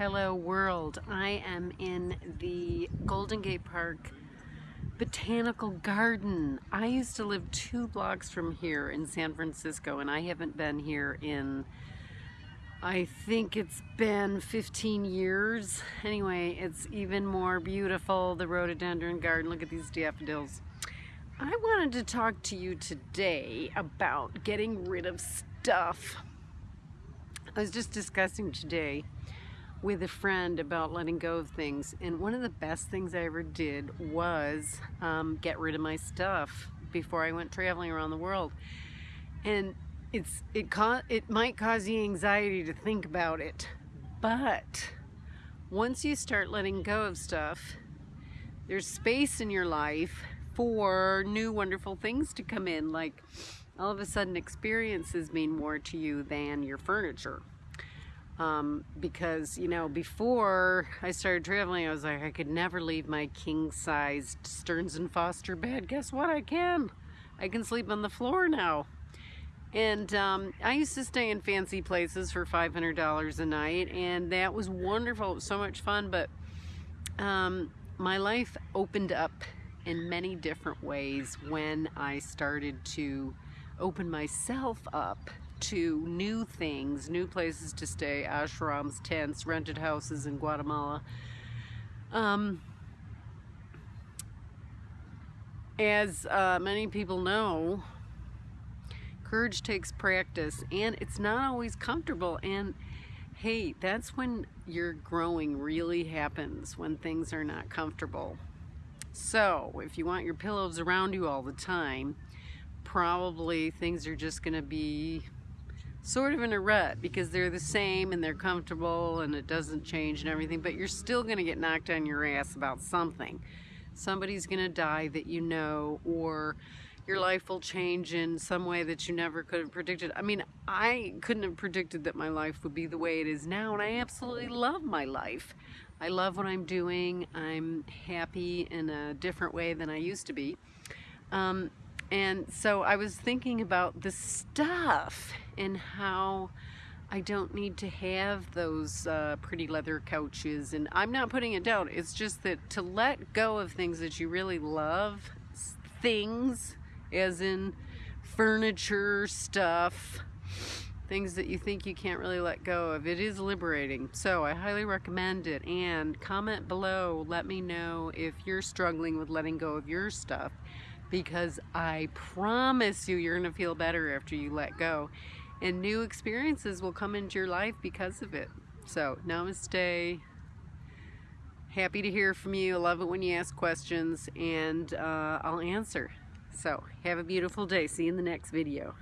Hello world. I am in the Golden Gate Park Botanical Garden. I used to live two blocks from here in San Francisco and I haven't been here in I think it's been 15 years. Anyway, it's even more beautiful, the rhododendron garden. Look at these daffodils. I wanted to talk to you today about getting rid of stuff. I was just discussing today with a friend about letting go of things and one of the best things I ever did was um, get rid of my stuff before I went traveling around the world. And it's it it might cause you anxiety to think about it but once you start letting go of stuff there's space in your life for new wonderful things to come in like all of a sudden experiences mean more to you than your furniture um, because you know before I started traveling I was like I could never leave my king-sized Stearns and Foster bed. Guess what? I can. I can sleep on the floor now. And um, I used to stay in fancy places for $500 a night and that was wonderful. It was so much fun but um, my life opened up in many different ways when I started to open myself up to new things, new places to stay, ashrams, tents, rented houses in Guatemala. Um, as uh, many people know, courage takes practice and it's not always comfortable and hey, that's when your growing really happens, when things are not comfortable. So, if you want your pillows around you all the time, probably things are just going to be sort of in a rut because they're the same and they're comfortable and it doesn't change and everything, but you're still going to get knocked on your ass about something. Somebody's going to die that you know or your life will change in some way that you never could have predicted. I mean, I couldn't have predicted that my life would be the way it is now and I absolutely love my life. I love what I'm doing. I'm happy in a different way than I used to be. Um, and so I was thinking about the stuff and how I don't need to have those uh, pretty leather couches. And I'm not putting it down. It's just that to let go of things that you really love, things as in furniture, stuff, things that you think you can't really let go of. It is liberating. So I highly recommend it. And comment below. Let me know if you're struggling with letting go of your stuff because I promise you, you're going to feel better after you let go. And new experiences will come into your life because of it. So, namaste. Happy to hear from you. I love it when you ask questions, and uh, I'll answer. So, have a beautiful day. See you in the next video.